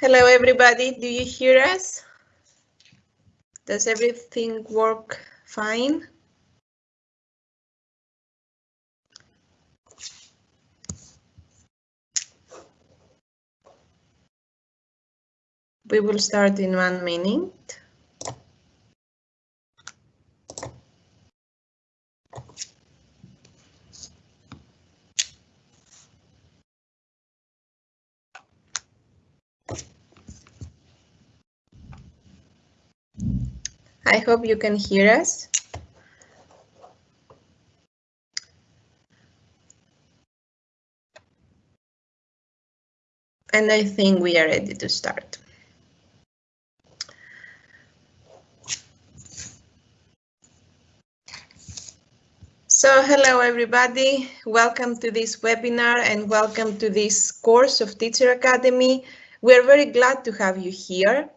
Hello, everybody. Do you hear us? Does everything work fine? We will start in one minute. I hope you can hear us. And I think we are ready to start. So hello everybody, welcome to this webinar and welcome to this course of Teacher Academy. We're very glad to have you here.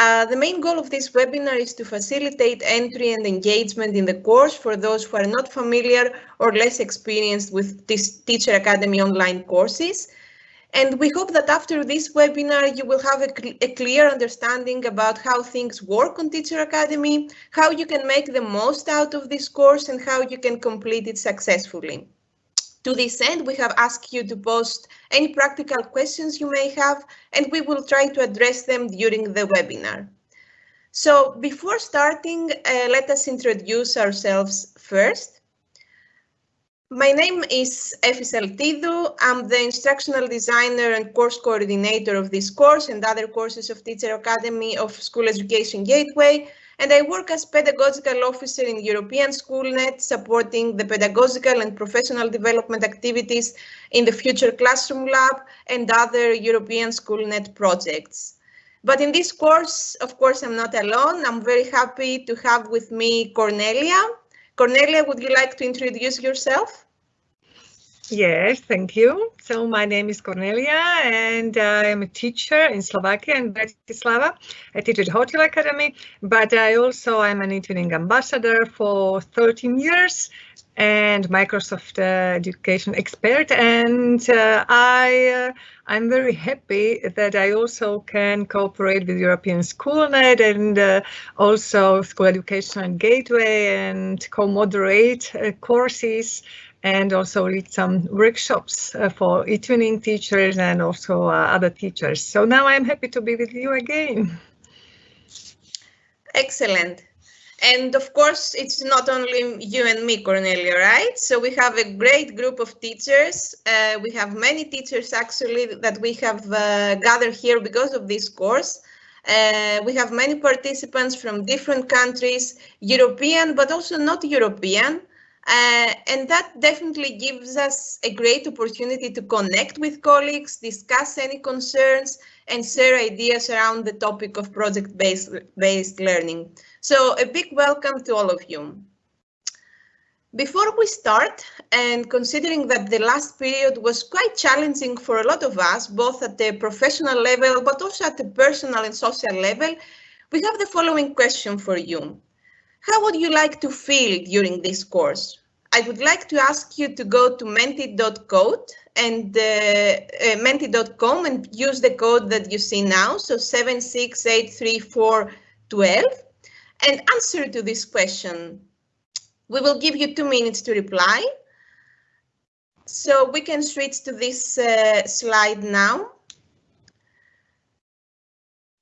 Uh, the main goal of this webinar is to facilitate entry and engagement in the course for those who are not familiar or less experienced with this Teacher Academy online courses. And we hope that after this webinar, you will have a, cl a, clear understanding about how things work on Teacher Academy, how you can make the most out of this course and how you can complete it successfully. To this end, we have asked you to post any practical questions you may have, and we will try to address them during the webinar. So before starting, uh, let us introduce ourselves first. My name is Efis Altidou. I'm the instructional designer and course coordinator of this course and other courses of Teacher Academy of School Education Gateway, and I work as pedagogical officer in European SchoolNet, supporting the pedagogical and professional development activities in the Future Classroom Lab and other European SchoolNet projects. But in this course, of course, I'm not alone. I'm very happy to have with me Cornelia. Cornelia, would you like to introduce yourself? Yes, thank you. So my name is Cornelia and I am a teacher in Slovakia and Bratislava. I teach at Hotel Academy, but I also am an eTwinning ambassador for 13 years and Microsoft uh, education expert. And uh, I, uh, I'm very happy that I also can cooperate with European SchoolNet and uh, also School Education Gateway and co-moderate uh, courses and also lead some workshops uh, for eTwinning teachers and also uh, other teachers. So now I'm happy to be with you again. Excellent. And of course, it's not only you and me, Cornelia, right? So we have a great group of teachers. Uh, we have many teachers actually that we have uh, gathered here because of this course. Uh, we have many participants from different countries, European, but also not European. Uh, and that definitely gives us a great opportunity to connect with colleagues, discuss any concerns, and share ideas around the topic of project-based based learning. So a big welcome to all of you. Before we start, and considering that the last period was quite challenging for a lot of us, both at the professional level, but also at the personal and social level, we have the following question for you. How would you like to feel during this course? I would like to ask you to go to menti.code and uh, uh, menti.com and use the code that you see now, so 7683412, and answer to this question. We will give you two minutes to reply. So we can switch to this uh, slide now.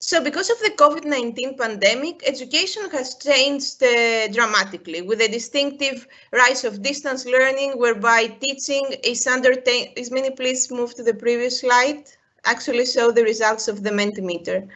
So because of the COVID-19 pandemic, education has changed uh, dramatically with a distinctive rise of distance learning whereby teaching is undertaken. Please move to the previous slide? Actually show the results of the Mentimeter.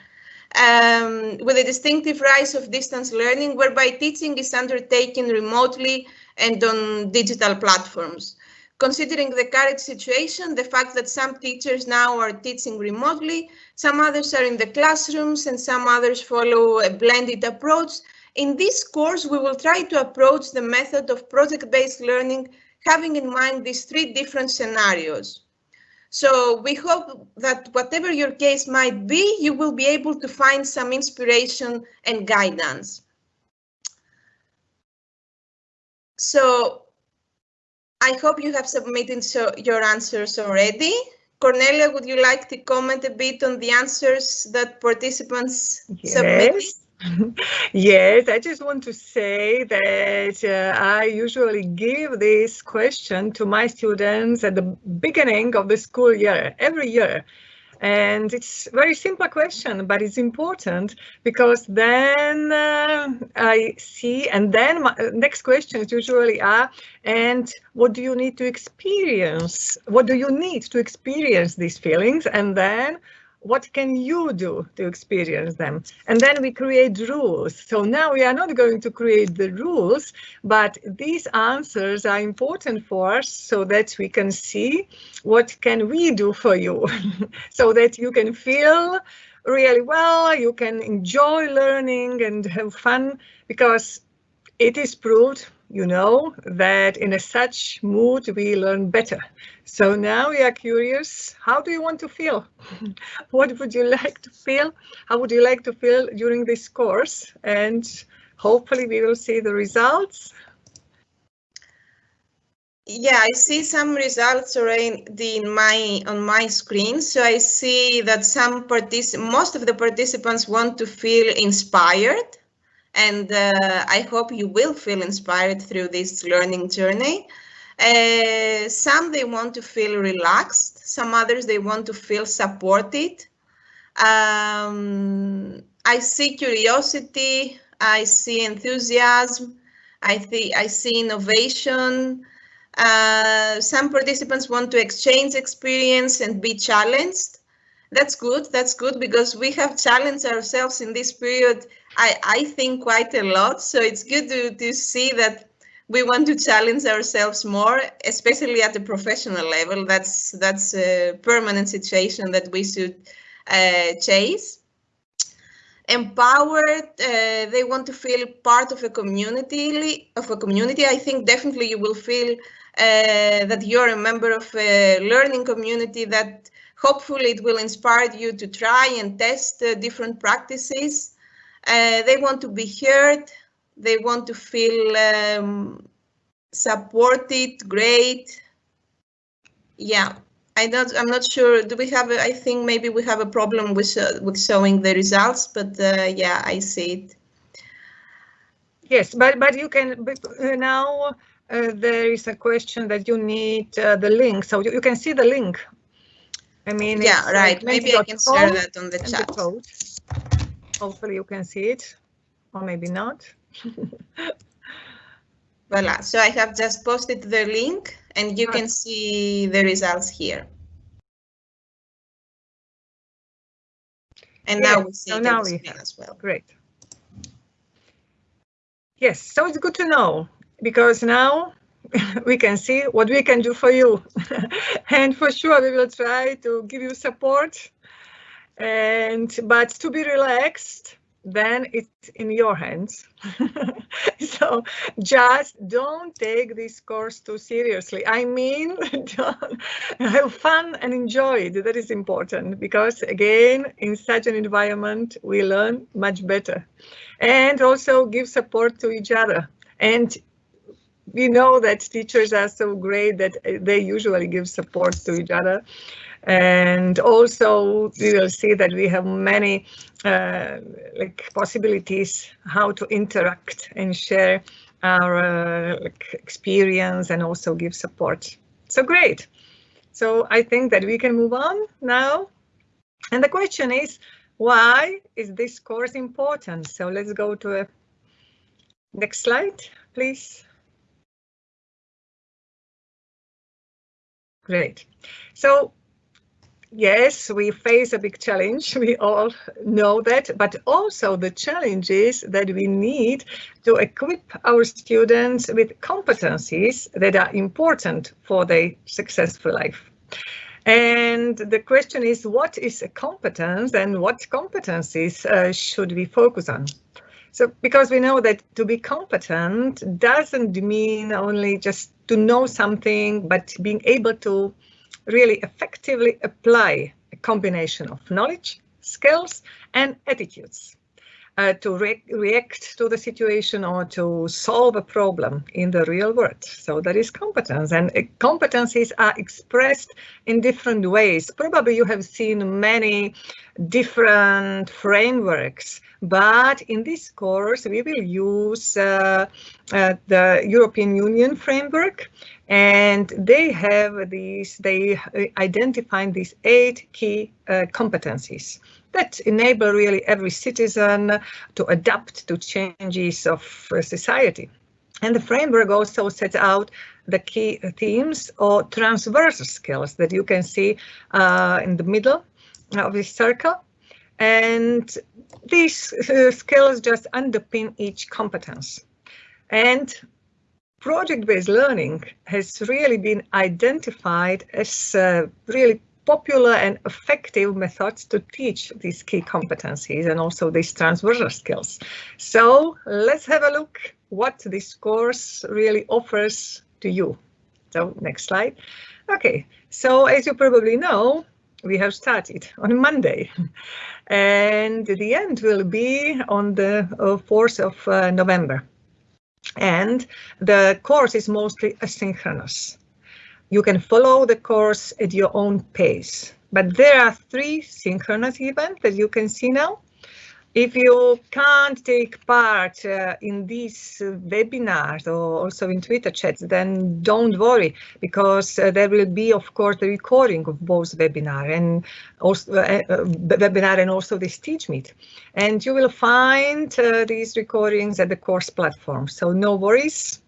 Um, with a distinctive rise of distance learning whereby teaching is undertaken remotely and on digital platforms. Considering the current situation, the fact that some teachers now are teaching remotely, some others are in the classrooms and some others follow a blended approach, in this course, we will try to approach the method of project-based learning, having in mind these three different scenarios. So we hope that whatever your case might be, you will be able to find some inspiration and guidance. So I hope you have submitted so your answers already. Cornelia, would you like to comment a bit on the answers that participants yes. submitted? yes, I just want to say that uh, I usually give this question to my students at the beginning of the school year, every year. And it's very simple question, but it's important because then uh, I see, and then my uh, next questions usually are, and what do you need to experience? What do you need to experience these feelings? And then what can you do to experience them? And then we create rules. So now we are not going to create the rules, but these answers are important for us so that we can see what can we do for you so that you can feel really well, you can enjoy learning and have fun because it is proved you know that in a such mood we learn better. So now we are curious, how do you want to feel? what would you like to feel? How would you like to feel during this course? And hopefully we will see the results. Yeah, I see some results already in my on my screen. So I see that some partic most of the participants want to feel inspired and uh, I hope you will feel inspired through this learning journey. Uh, some they want to feel relaxed, some others they want to feel supported. Um, I see curiosity, I see enthusiasm, I, th I see innovation. Uh, some participants want to exchange experience and be challenged. That's good, that's good because we have challenged ourselves in this period I, I think quite a lot. So it's good to, to see that we want to challenge ourselves more, especially at the professional level. That's that's a permanent situation that we should uh, chase. Empowered, uh, they want to feel part of a community. Of a community, I think definitely you will feel uh, that you're a member of a learning community. That hopefully it will inspire you to try and test uh, different practices. Uh, they want to be heard. They want to feel um, supported, great. Yeah, I don't, I'm not sure. Do we have, a, I think maybe we have a problem with, uh, with showing the results, but uh, yeah, I see it. Yes, but, but you can, but uh, now uh, there is a question that you need uh, the link. So you, you can see the link. I mean, yeah, right. Maybe I can share that on the chat. Hopefully you can see it, or maybe not. Voila, so I have just posted the link and you can see the results here. And now we see so now we as well. Great. Yes, so it's good to know because now we can see what we can do for you. and for sure, we will try to give you support and but to be relaxed then it's in your hands. So just don't take this course too seriously. I mean have fun and enjoy it. That is important because again in such an environment we learn much better. And also give support to each other. And we know that teachers are so great that uh, they usually give support to each other and also we will see that we have many uh, like possibilities how to interact and share our uh, experience and also give support. So great. So I think that we can move on now. And the question is, why is this course important? So let's go to a next slide, please. Great. So yes, we face a big challenge. We all know that, but also the challenge is that we need to equip our students with competencies that are important for their successful life. And the question is, what is a competence and what competencies uh, should we focus on? So because we know that to be competent doesn't mean only just to know something, but being able to really effectively apply a combination of knowledge, skills and attitudes. Uh, to re react to the situation or to solve a problem in the real world. So that is competence and uh, competencies are expressed in different ways. Probably you have seen many different frameworks, but in this course we will use uh, uh, the European Union framework and they have these, they uh, identify these eight key uh, competencies that enable really every citizen to adapt to changes of society. And the framework also sets out the key themes or transversal skills that you can see uh, in the middle of this circle. And these uh, skills just underpin each competence. And project-based learning has really been identified as uh, really popular and effective methods to teach these key competencies and also these transversal skills. So let's have a look what this course really offers to you. So next slide. Okay, so as you probably know, we have started on Monday and the end will be on the 4th uh, of uh, November. And the course is mostly asynchronous. You can follow the course at your own pace, but there are three synchronous events that you can see now. If you can't take part uh, in these webinars or also in Twitter chats, then don't worry, because uh, there will be, of course, the recording of both webinar and also uh, uh webinar and also this teach meet. And you will find uh, these recordings at the course platform. So no worries,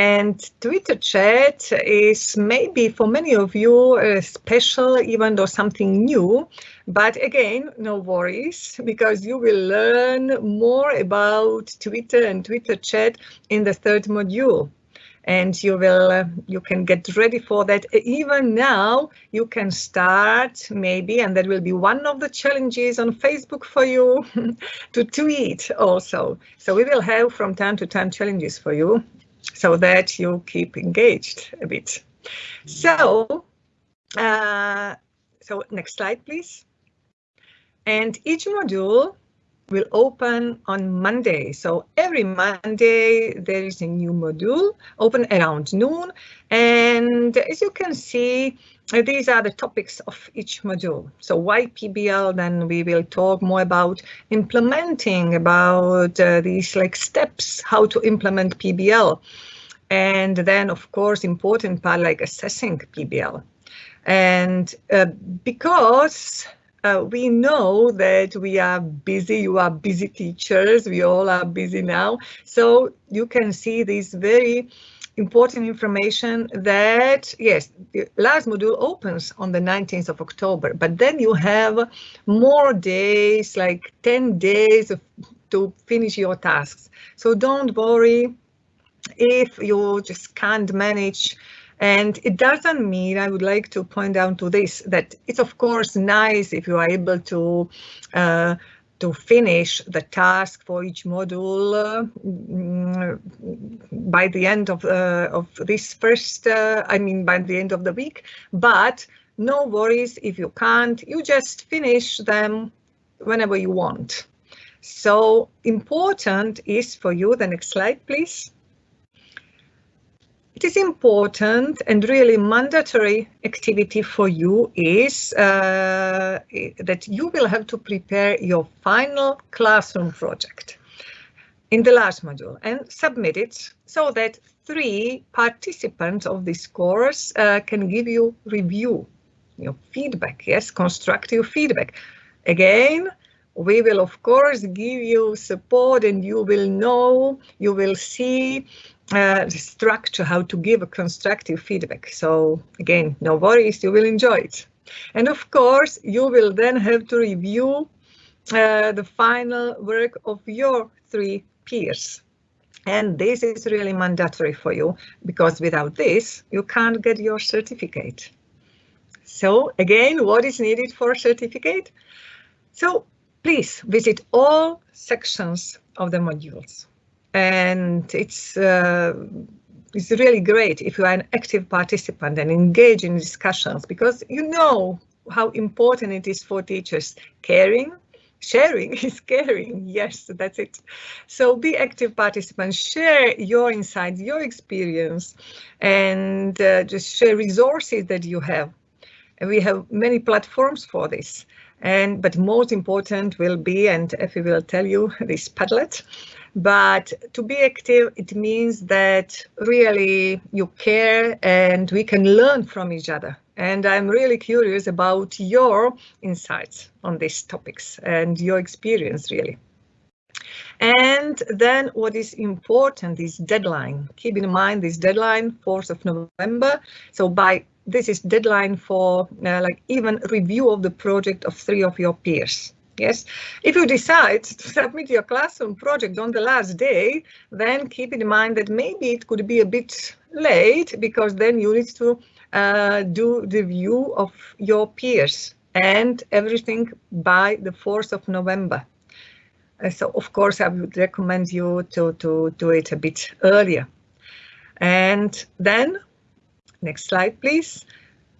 and Twitter chat is maybe for many of you uh, special, even though something new. But again, no worries, because you will learn more about Twitter and Twitter chat in the third module. And you will, uh, you can get ready for that. Even now, you can start maybe, and that will be one of the challenges on Facebook for you to tweet also. So we will have from time to time challenges for you so that you keep engaged a bit. So, uh, so next slide, please. And each module will open on Monday. So every Monday there is a new module open around noon. And as you can see, these are the topics of each module. So why PBL, then we will talk more about implementing, about uh, these like steps, how to implement PBL. And then, of course, important part like assessing PBL. And uh, because uh, we know that we are busy, you are busy teachers, we all are busy now. So you can see this very important information that, yes, the last module opens on the 19th of October, but then you have more days, like 10 days of, to finish your tasks. So don't worry if you just can't manage. And it doesn't mean, I would like to point out to this, that it's of course nice if you are able to uh, to finish the task for each module uh, by the end of, uh, of this first, uh, I mean, by the end of the week, but no worries if you can't, you just finish them whenever you want. So important is for you, the next slide, please it is important and really mandatory activity for you is uh, that you will have to prepare your final classroom project in the last module and submit it so that three participants of this course uh, can give you review, your feedback, yes, constructive feedback. Again, we will of course give you support and you will know, you will see uh, structure, how to give a constructive feedback. So again, no worries, you will enjoy it. And of course, you will then have to review uh, the final work of your three peers. And this is really mandatory for you because without this, you can't get your certificate. So again, what is needed for a certificate? So please visit all sections of the modules and it's uh, it's really great if you are an active participant and engage in discussions because you know how important it is for teachers caring sharing is caring. Yes, that's it. So be active participants, share your insights, your experience, and uh, just share resources that you have. And we have many platforms for this. And but most important will be, and Effie will tell you, this Padlet. But to be active, it means that really you care and we can learn from each other. And I'm really curious about your insights on these topics and your experience really. And then what is important is deadline. Keep in mind this deadline, 4th of November. So by this is deadline for uh, like even review of the project of three of your peers. Yes, if you decide to submit your classroom project on the last day, then keep in mind that maybe it could be a bit late because then you need to uh, do the view of your peers and everything by the 4th of November. Uh, so of course I would recommend you to, to do it a bit earlier. And then, next slide please.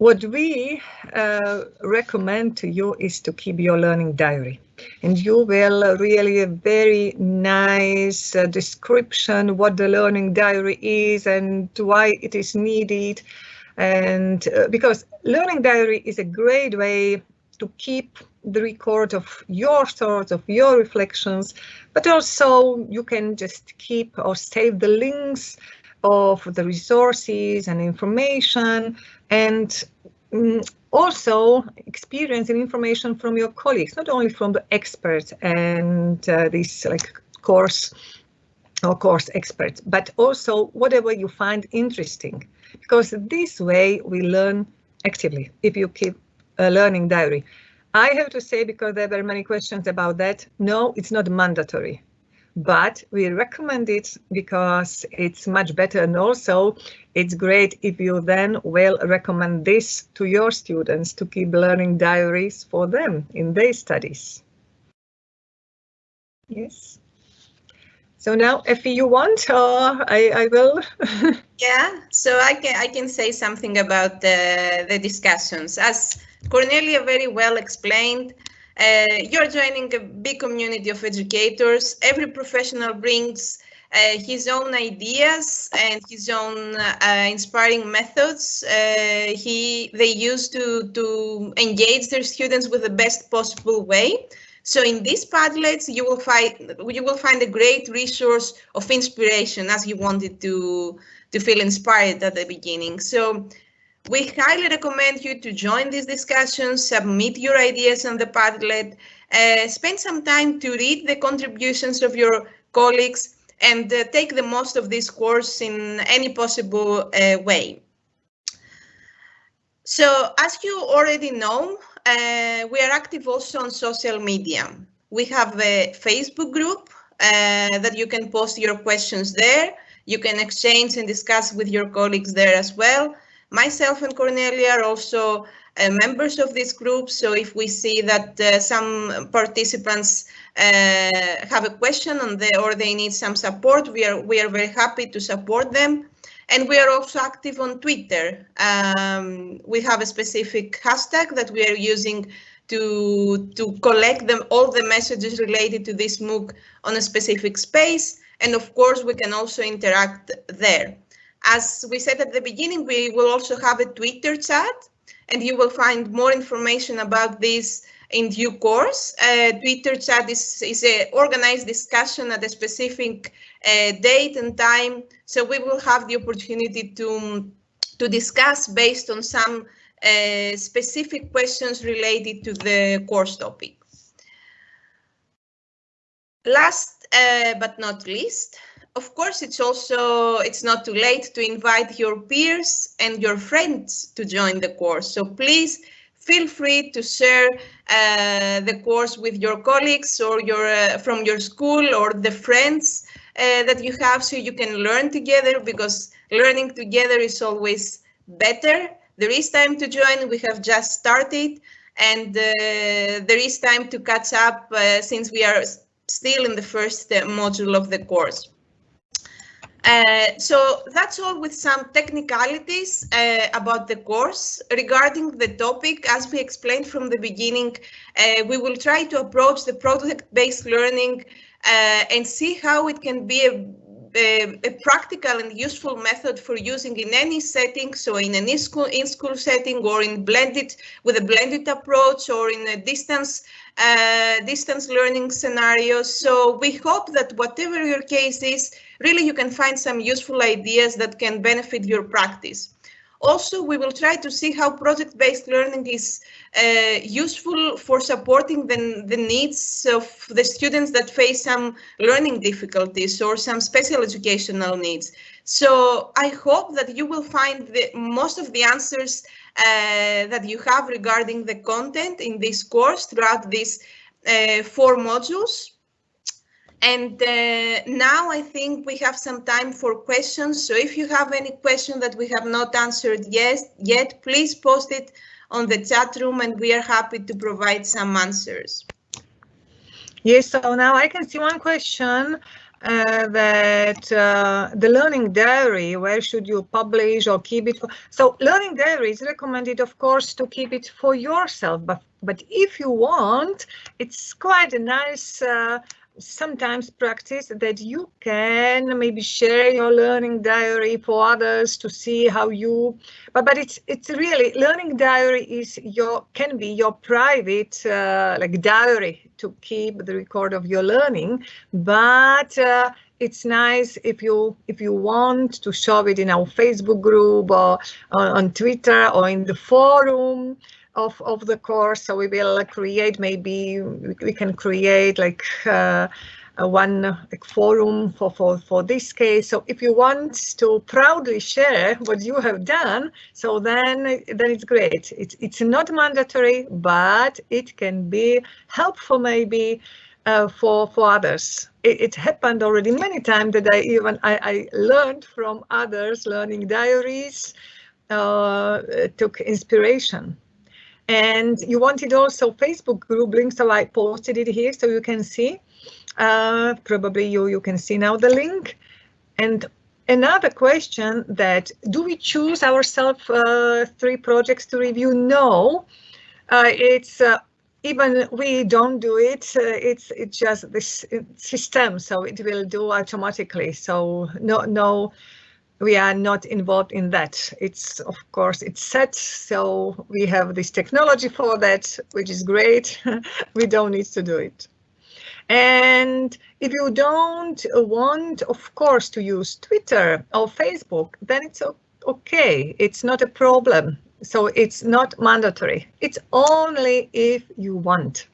What we uh, recommend to you is to keep your learning diary. And you will really a very nice uh, description what the learning diary is and why it is needed. And uh, because learning diary is a great way to keep the record of your thoughts, of your reflections, but also you can just keep or save the links of the resources and information and um, also experience and information from your colleagues, not only from the experts and uh, these like course or course experts, but also whatever you find interesting, because this way we learn actively if you keep a learning diary. I have to say, because there were many questions about that, no, it's not mandatory but we recommend it because it's much better and also it's great if you then will recommend this to your students to keep learning diaries for them in their studies. Yes. So now, if you want, uh, I, I will. yeah, so I can I can say something about the, the discussions. As Cornelia very well explained, uh, you're joining a big community of educators. Every professional brings uh, his own ideas and his own uh, inspiring methods uh, he they use to to engage their students with the best possible way. So in these Padlets, you will find you will find a great resource of inspiration as you wanted to to feel inspired at the beginning. So we highly recommend you to join these discussions, submit your ideas on the Padlet, uh, spend some time to read the contributions of your colleagues and uh, take the most of this course in any possible uh, way. So as you already know, uh, we are active also on social media. We have a Facebook group uh, that you can post your questions there. You can exchange and discuss with your colleagues there as well. Myself and Cornelia are also uh, members of this group. So if we see that uh, some participants uh, have a question or they need some support, we are we are very happy to support them. And we are also active on Twitter. Um, we have a specific hashtag that we are using to to collect them all the messages related to this MOOC on a specific space. And of course, we can also interact there. As we said at the beginning, we will also have a Twitter chat and you will find more information about this in due course. Uh, Twitter chat is, is an organized discussion at a specific uh, date and time. So we will have the opportunity to, to discuss based on some uh, specific questions related to the course topic. Last uh, but not least, of course, it's also it's not too late to invite your peers and your friends to join the course. So please feel free to share uh, the course with your colleagues or your uh, from your school or the friends uh, that you have so you can learn together because learning together is always better. There is time to join. We have just started and uh, there is time to catch up uh, since we are still in the first uh, module of the course. Uh, so that's all with some technicalities uh, about the course. Regarding the topic, as we explained from the beginning, uh, we will try to approach the project-based learning uh, and see how it can be a, a, a, practical and useful method for using in any setting, so in an in-school in -school setting or in blended with a blended approach or in a distance uh, distance learning scenario. So we hope that whatever your case is, really you can find some useful ideas that can benefit your practice. Also, we will try to see how project-based learning is uh, useful for supporting the, the needs of the students that face some learning difficulties or some special educational needs. So I hope that you will find the, most of the answers uh, that you have regarding the content in this course throughout these uh, four modules. And uh, now I think we have some time for questions. So if you have any question that we have not answered yet, yet, please post it on the chat room and we are happy to provide some answers. Yes, so now I can see one question uh, that uh, the learning diary, where should you publish or keep it? For? So learning diary is recommended, of course, to keep it for yourself. But, but if you want, it's quite a nice uh, sometimes practice that you can maybe share your learning diary for others to see how you but but it's it's really learning diary is your can be your private uh, like diary to keep the record of your learning but uh, it's nice if you if you want to show it in our facebook group or on, on twitter or in the forum of, of the course. So we will create maybe we can create like uh, one like forum for, for, for this case. So if you want to proudly share what you have done, so then, then it's great. It's, it's not mandatory, but it can be helpful maybe uh, for, for others. It, it, happened already many times that I even I, I learned from others, learning diaries, uh, took inspiration. And you wanted also Facebook group link, so I posted it here so you can see. Uh, probably you, you can see now the link. And another question that do we choose ourselves uh, three projects to review? No, uh, it's uh, even we don't do it. Uh, it's it's just this system, so it will do automatically. So no no we are not involved in that. It's of course it's set, so we have this technology for that, which is great. we don't need to do it. And if you don't want, of course, to use Twitter or Facebook, then it's okay. It's not a problem. So it's not mandatory. It's only if you want.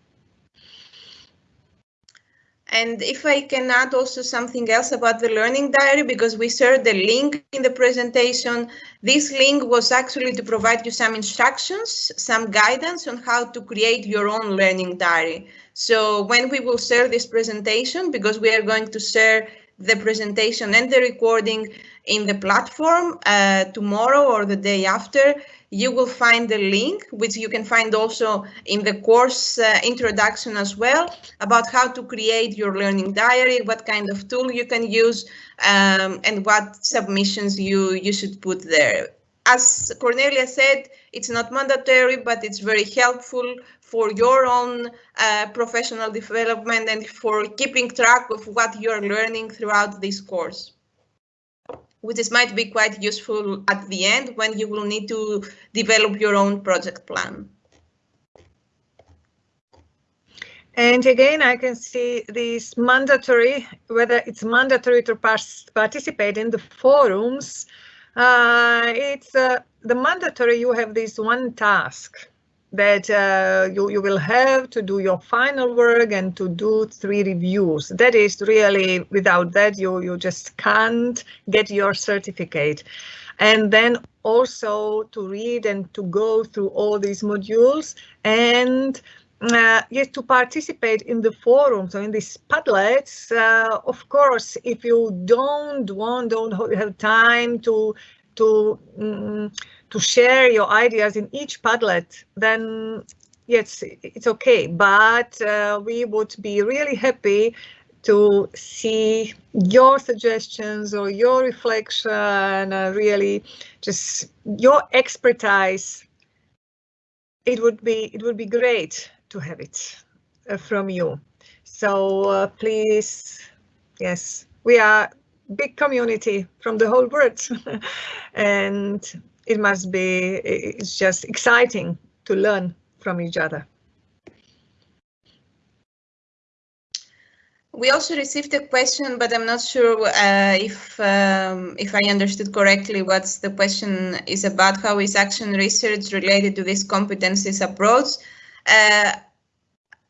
And if I can add also something else about the learning diary, because we shared the link in the presentation, this link was actually to provide you some instructions, some guidance on how to create your own learning diary. So when we will share this presentation, because we are going to share the presentation and the recording in the platform uh, tomorrow or the day after, you will find the link, which you can find also in the course uh, introduction as well, about how to create your learning diary, what kind of tool you can use, um, and what submissions you, you should put there. As Cornelia said, it's not mandatory, but it's very helpful for your own uh, professional development and for keeping track of what you're learning throughout this course which might be quite useful at the end when you will need to develop your own project plan. And again, I can see this mandatory, whether it's mandatory to participate in the forums. Uh, it's uh, the mandatory, you have this one task that uh, you, you will have to do your final work and to do three reviews. That is really, without that, you, you just can't get your certificate. And then also to read and to go through all these modules and uh, yes, to participate in the forums so in these Padlets, uh, of course, if you don't want, don't have time to to um, to share your ideas in each Padlet, then yes, it's okay. But uh, we would be really happy to see your suggestions or your reflection, uh, really just your expertise. It would be it would be great to have it uh, from you. So uh, please, yes, we are big community from the whole world, and it must be it's just exciting to learn from each other. We also received a question, but I'm not sure uh, if um, if I understood correctly what the question is about. How is action research related to this competencies approach? Uh,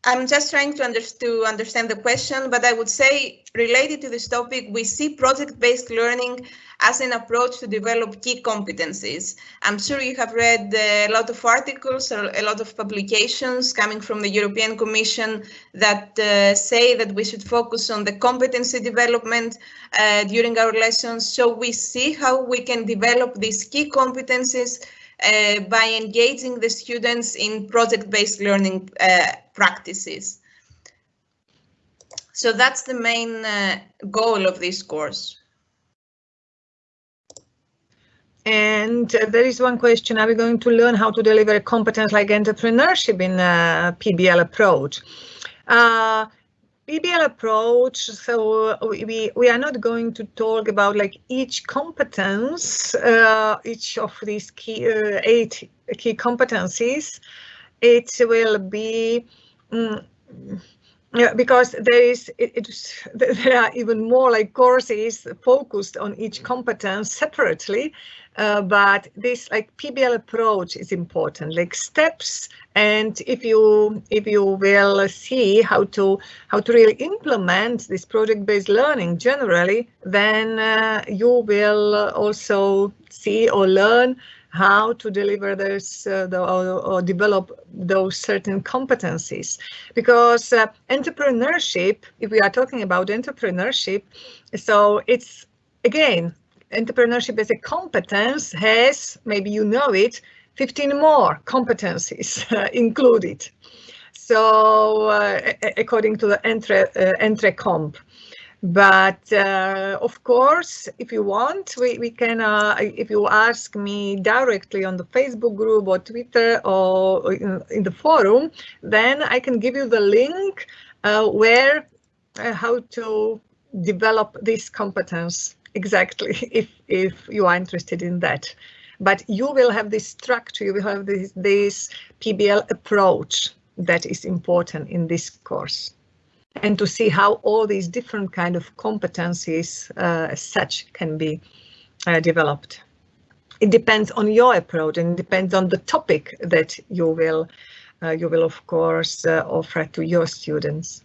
I'm just trying to, under to understand the question, but I would say related to this topic, we see project-based learning as an approach to develop key competencies. I'm sure you have read a lot of articles or a lot of publications coming from the European Commission that uh, say that we should focus on the competency development uh, during our lessons. So we see how we can develop these key competencies uh, by engaging the students in project-based learning uh, practices. So that's the main uh, goal of this course. And uh, there is one question, are we going to learn how to deliver a competence like entrepreneurship in a PBL approach? Uh, PBL approach, so we, we are not going to talk about like each competence, uh, each of these key uh, eight key competencies. It will be mm, yeah, because there is it, there are even more like courses focused on each competence separately uh, but this like PBL approach is important, like steps. And if you if you will see how to how to really implement this project-based learning generally, then uh, you will also see or learn how to deliver this uh, the, or, or, develop those certain competencies because uh, entrepreneurship if we are talking about entrepreneurship so it's again entrepreneurship as a competence has, maybe you know it, 15 more competencies uh, included. So uh, according to the Entre, uh, Entrecomp. But uh, of course, if you want, we, we can, uh, if you ask me directly on the Facebook group or Twitter or in, in the forum, then I can give you the link uh, where, uh, how to develop this competence exactly if if you are interested in that. But you will have this structure you will have this this pbl approach that is important in this course and to see how all these different kind of competencies uh, as such can be uh, developed it depends on your approach and depends on the topic that you will uh, you will of course uh, offer to your students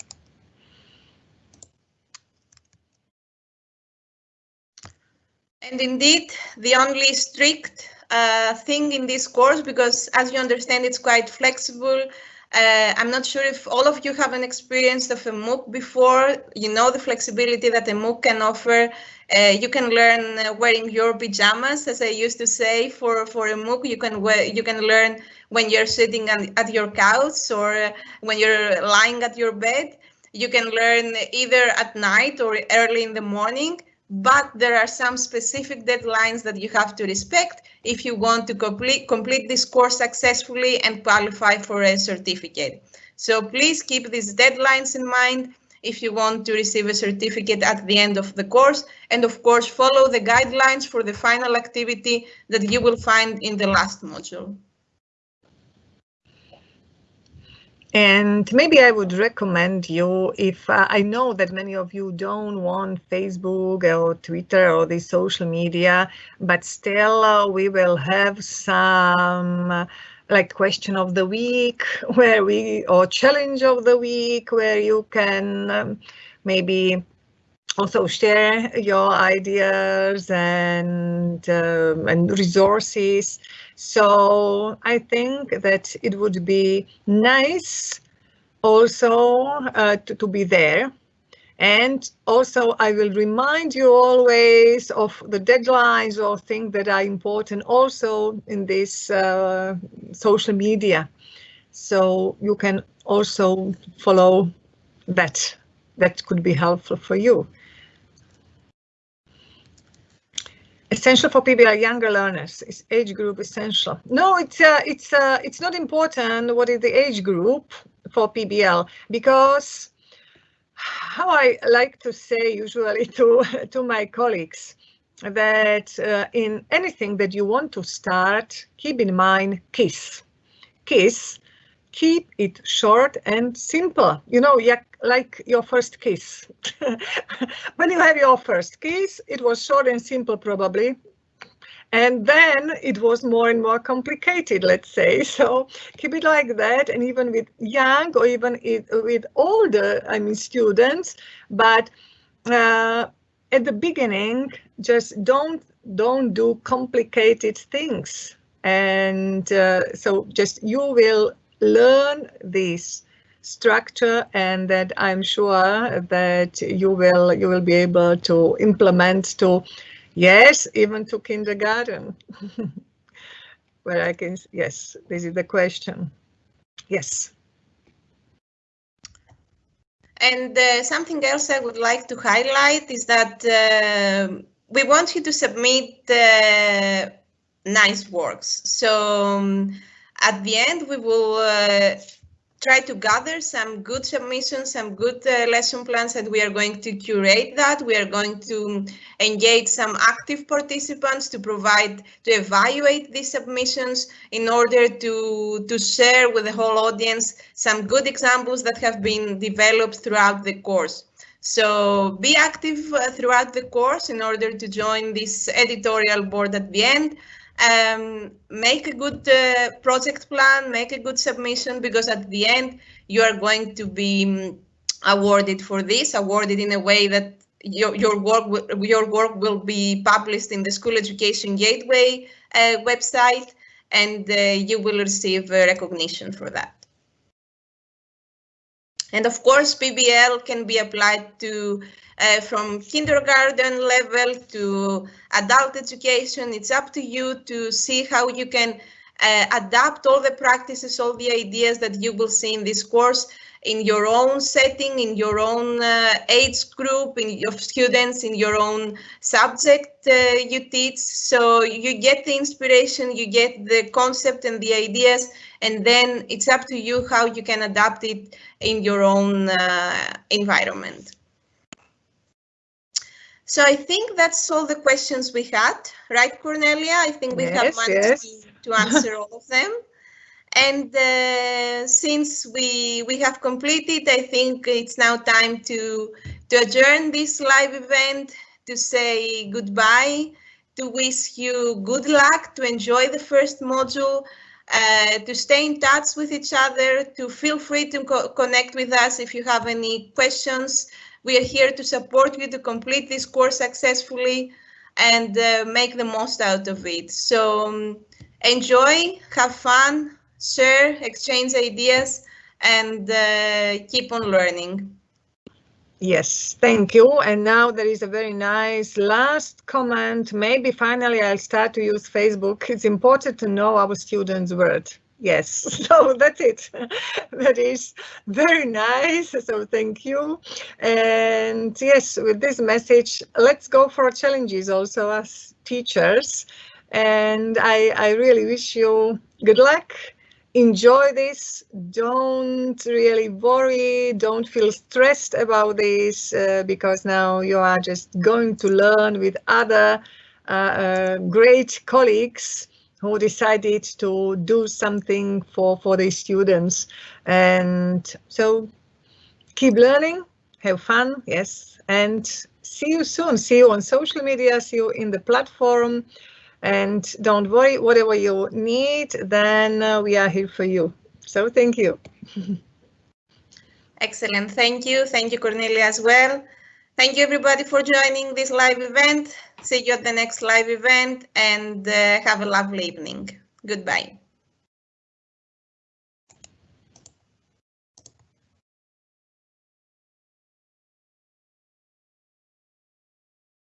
And indeed, the only strict uh, thing in this course, because as you understand, it's quite flexible. Uh, I'm not sure if all of you have an experience of a MOOC before. You know the flexibility that a MOOC can offer. Uh, you can learn uh, wearing your pajamas, as I used to say, for, for a MOOC. You can you can learn when you're sitting on, at your couch or uh, when you're lying at your bed. You can learn either at night or early in the morning but there are some specific deadlines that you have to respect if you want to complete, complete this course successfully and qualify for a certificate. So please keep these deadlines in mind if you want to receive a certificate at the end of the course. And of course, follow the guidelines for the final activity that you will find in the last module. And maybe I would recommend you if uh, I know that many of you don't want Facebook or Twitter or the social media, but still uh, we will have some uh, like question of the week where we or challenge of the week where you can um, maybe also share your ideas and um, and resources so I think that it would be nice also uh, to, to be there. And also I will remind you always of the deadlines or things that are important also in this uh, social media. So you can also follow that that could be helpful for you. Essential for PBL younger learners is age group essential. No, it's uh, it's uh, it's not important what is the age group for PBL because how I like to say usually to to my colleagues that uh, in anything that you want to start, keep in mind KISS. KISS, keep it short and simple. You know, like your first kiss. when you have your first kiss, it was short and simple probably. And then it was more and more complicated, let's say. So keep it like that. And even with young or even it, with older, I mean, students, but uh, at the beginning, just don't don't do complicated things. And uh, so just you will learn this structure and that I'm sure that you will you will be able to implement to yes even to kindergarten. Where I can yes this is the question. Yes. And uh, something else I would like to highlight is that uh, we want you to submit uh, nice works. So um, at the end we will uh, try to gather some good submissions, some good uh, lesson plans, and we are going to curate that. We are going to engage some active participants to provide, to evaluate these submissions in order to, to share with the whole audience some good examples that have been developed throughout the course. So be active uh, throughout the course in order to join this editorial board at the end um, make a good uh, project plan, make a good submission, because at the end you are going to be um, awarded for this, awarded in a way that your, your work your work will be published in the School Education Gateway uh, website, and uh, you will receive recognition for that. And of course, PBL can be applied to uh, from kindergarten level to adult education. It's up to you to see how you can uh, adapt all the practices, all the ideas that you will see in this course in your own setting, in your own uh, age group, in your students, in your own subject uh, you teach. So you get the inspiration, you get the concept and the ideas, and then it's up to you how you can adapt it in your own uh, environment. So I think that's all the questions we had, right, Cornelia? I think we yes, have managed yes. to, to answer all of them. And uh, since we we have completed, I think it's now time to to adjourn this live event, to say goodbye, to wish you good luck, to enjoy the first module, uh, to stay in touch with each other, to feel free to co connect with us if you have any questions we are here to support you to complete this course successfully and uh, make the most out of it. So um, enjoy, have fun, share, exchange ideas, and uh, keep on learning. Yes, thank you. And now there is a very nice last comment. Maybe finally I'll start to use Facebook. It's important to know our students' word yes. So that's it. That is very nice. So thank you. And yes with this message let's go for challenges also as teachers. And i i really wish you good luck. Enjoy this. Don't really worry. Don't feel stressed about this uh, because now you are just going to learn with other uh, uh, great colleagues who decided to do something for, for the students. And so keep learning, have fun, yes, and see you soon. See you on social media, see you in the platform. And don't worry, whatever you need, then uh, we are here for you. So thank you. Excellent. Thank you. Thank you, Cornelia, as well. Thank you, everybody, for joining this live event. See you at the next live event and uh, have a lovely evening. Goodbye.